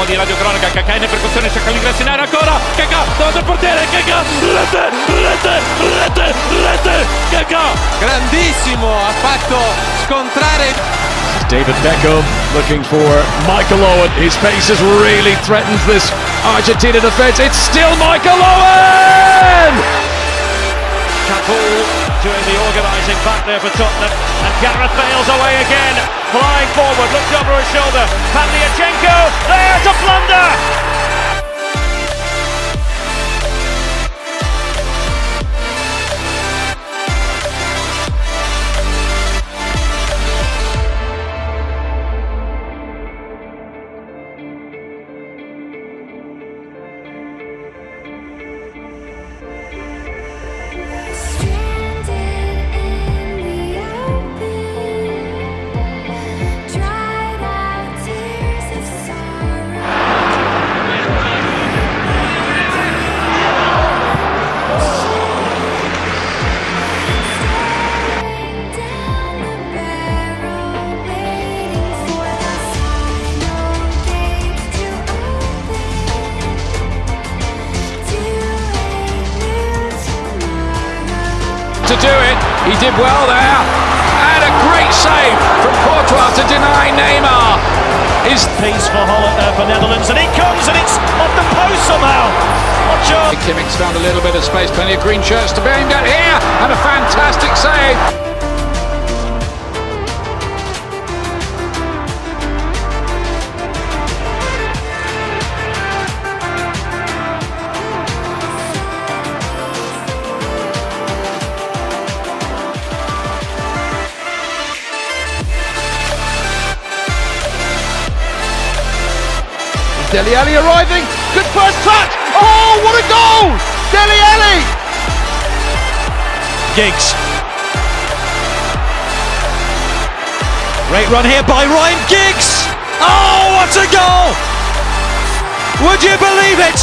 Da di radio cronaca Kaká in percussione cerca l'ingresso in area ancora. Kaká davanti al portiere Kaká rete rete rete rete Kaká grandissimo ha fatto scontrare David Beckham looking for Michael Owen. His pace has really threatened this Argentina defence it's still Michael Owen! Capool back there for Tottenham. And Gareth Bale's away again, flying forward, looked over his shoulder. Pavlyuchenko there to plunder. He did well there. And a great save from Courtois to deny Neymar. His piece for Holland, uh, for Netherlands, and it comes and it's off the post somehow. Watch out. Kimmich's found a little bit of space, plenty of green shirts to be aimed at here, and a fantastic save. Dele Alli arriving. Good first touch. Oh, what a goal! Dele Alli. Giggs. Great run here by Ryan Giggs. Oh, what a goal! Would you believe it?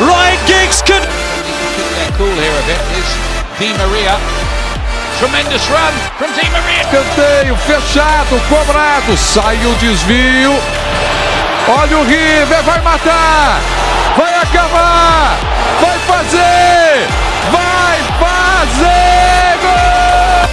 Ryan Giggs could. They're cool here a bit is Di Maria. Tremendous run from Di Maria. Canteio fechado, cobrado. Sai o desvio. Olha o River, vai matar, vai acabar, vai fazer, vai fazer gol!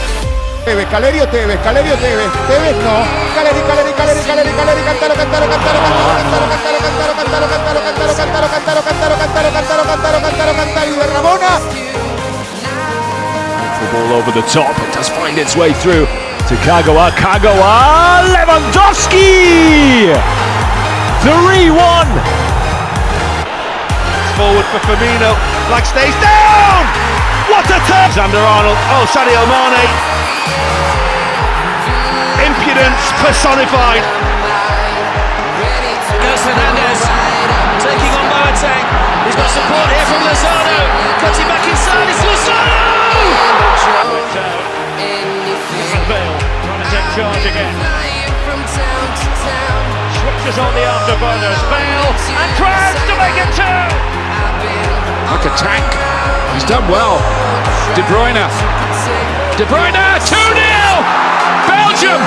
Tevez, Calerio Tevez, Calerio Tevez, Tevez no, Caleri, Caleri, Caleri, Caleri, Caleri, Cantaro, Cantaro, Cantaro, Cantaro, Cantaro, Cantaro, Cantaro, Cantaro, Cantaro, Cantaro, Cantaro, Cantaro, Cantaro, Cantaro, Cantaro, Cantaro, Cantaro, y de Ramona. The ball over the top, it does find its way through to Kagawa, Kagawa, Lewandowski! 3-1! Forward for Firmino, flag stays down! What a turn! Alexander Arnold, oh Sadio Mane. Impudence personified. Gus Hernandez taking on Boateng. He's got support here from Lozano. Cutting back inside, it's Lozano! Bale trying to take charge again switches on the afterburners. Bale and Krabs to make it two. Like a tank. He's done well. De Bruyne. De Bruyne, 2-0. Belgium.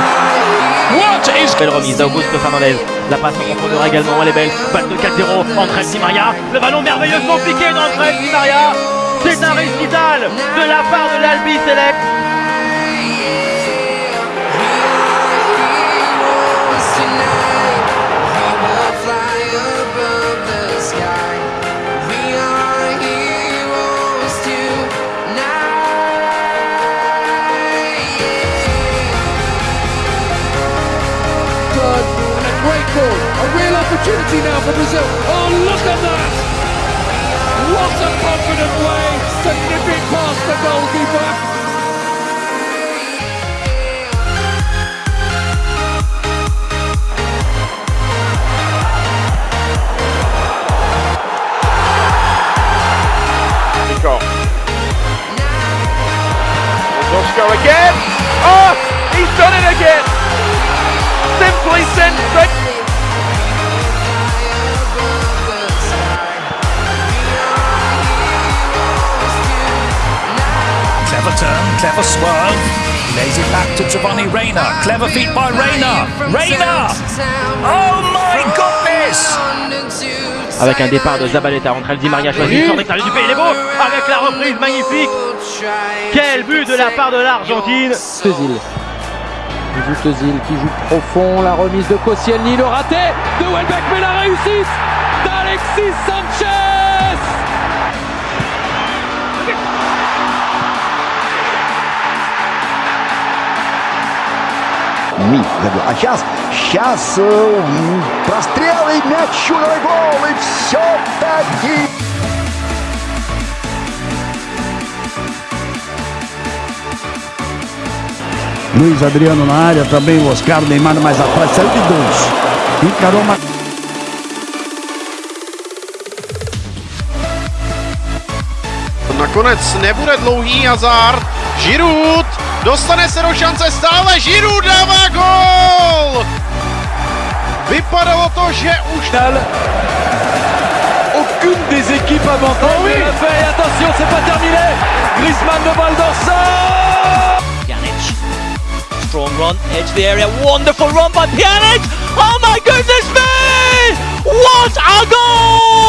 What is... Belle remise d'Augusto Fernandez. La passe en profondeur également, elle est belle. Balle de 4-0, entraîne Di Maria. Le ballon merveilleux, compliqué d'entraîne Di Maria. C'est un récital de la part de l'Albi Select. Opportunity now for Brazil. Oh, look at that! What a confident way to nip it past the goalkeeper. Back to Giovanni Reina. Clever feet by Reina. Reina! Oh my goodness! Avec un départ de Zabaleta entre El Di Maria choisi sur l'extérieur du pays, il est beau Avec la reprise magnifique Quel but de la part de l'Argentine Tezil. Il joue Tezil qui joue profond. La remise de Koscielny, le raté de Welbeck, mais la réussite d'Alexis Sanchez Ми, забил. А сейчас, сейчас э, прострел и мяч, чудовый гол, и все-таки... Luiz Adriano na área, também o Oscar Neymar mais atrás, saiu de dois. Encarou uma Nakonec nebude dlouhý Hazard. Giroud dostane se do šance stále. Giroud dává gol! Vypadalo to, že už... Aucune des équipes avantage Oh oui. ne l'a fait. Et attention, c'est pas terminé. Griezmann de balle dans ça. Pjanic. Strong run, edge the area. Wonderful run by Pjanic. Oh my goodness me! What a goal!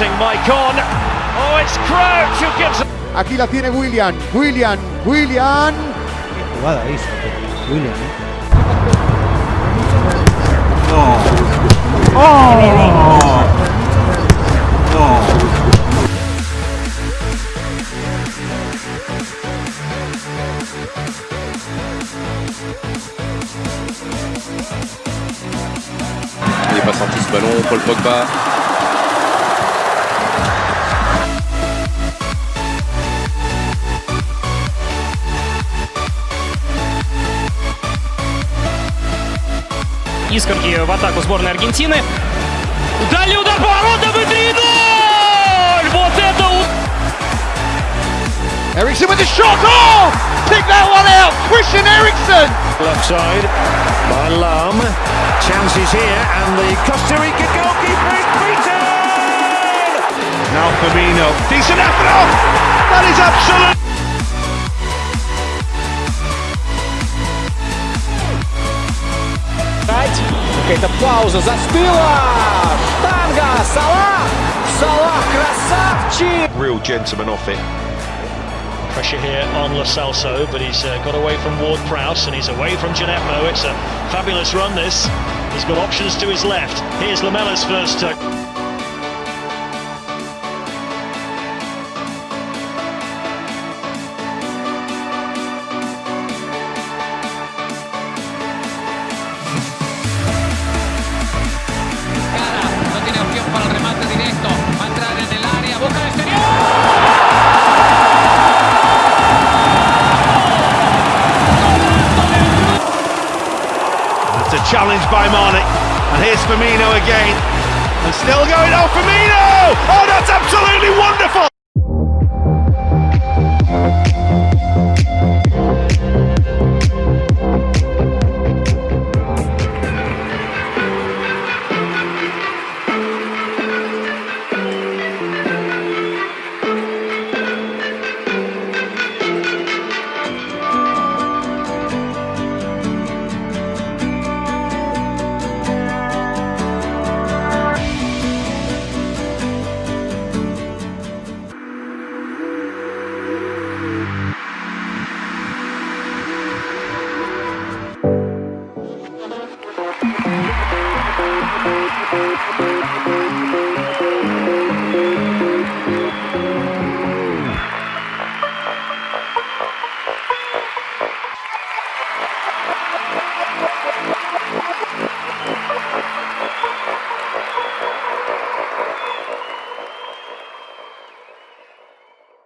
discomforting Maicon. Oh, it's Crouch who gives Aquí la tiene William. William. William. jugada hizo William. Il n'est pas sorti ce ballon, Paul Pogba. Искорки в атаку сборной Аргентины. Дальний удар поворотом и 3-0! Вот это Ericsson with the shot. Oh! Pick that one out. Christian Eriksen. Left side by Lam. Chances here and the Costa Rica goalkeeper is beaten! Now Firmino. Decent effort. Oh, that is absolute. какая-то пауза, застыла! Штанга! Салах! Салах красавчик! Real gentleman off it. Pressure here on Lo Celso, but he's uh, got away from Ward Prowse and he's away from Djenepo. It's a fabulous run, this. He's got options to his left. Here's Lamela's first. touch. By Mane. And here's Firmino again. And still going. Oh, Firmino! Oh, that's absolutely wonderful!